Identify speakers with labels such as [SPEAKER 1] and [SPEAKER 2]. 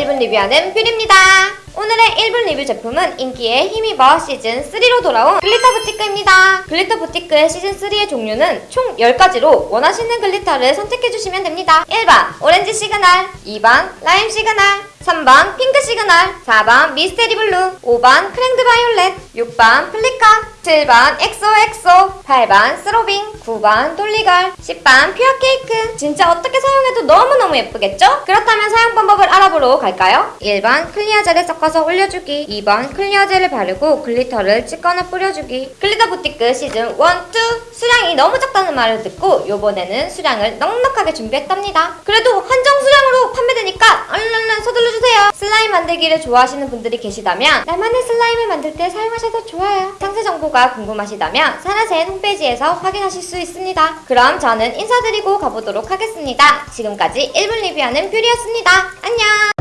[SPEAKER 1] 1분 리뷰하는 뷰리입니다. 오늘의 1분 리뷰 제품은 인기에 힘입어 시즌3로 돌아온 Glitter Boutique입니다. Glitter Boutique의 시즌3의 종류는 총 10가지로 원하시는 glitter를 선택해주시면 됩니다. 1번 Orange Signal 2번 Lime Signal 3번 Pink Signal 4번 Mystery Blue 5번 크랭드 바이올렛 6번 Flicker 7번 XOXO 8번 Throbbing 9번 Dolly Girl. 10번 Pure Cake. 진짜 어떻게 사용해도 너무너무 예쁘겠죠? 그렇다면 사용 방법을 알아보러 갈까요? 1번 clear 젤을 섞어서 올려주기. 2번 clear 젤을 바르고 glitter를 찍거나 뿌려주기. Glitter Boutique 시즌 1, 2 수량이 너무 작다는 말을 듣고 요번에는 수량을 넉넉하게 준비했답니다. 그래도 한정 수량으로 판매되니까 얼른 얼른 서둘러주세요 만들기를 좋아하시는 분들이 계시다면 나만의 슬라임을 만들 때 사용하셔도 좋아요. 상세 정보가 궁금하시다면 사라센 홈페이지에서 확인하실 수 있습니다. 그럼 저는 인사드리고 가보도록 하겠습니다. 지금까지 1분 리뷰하는 뷰리였습니다. 안녕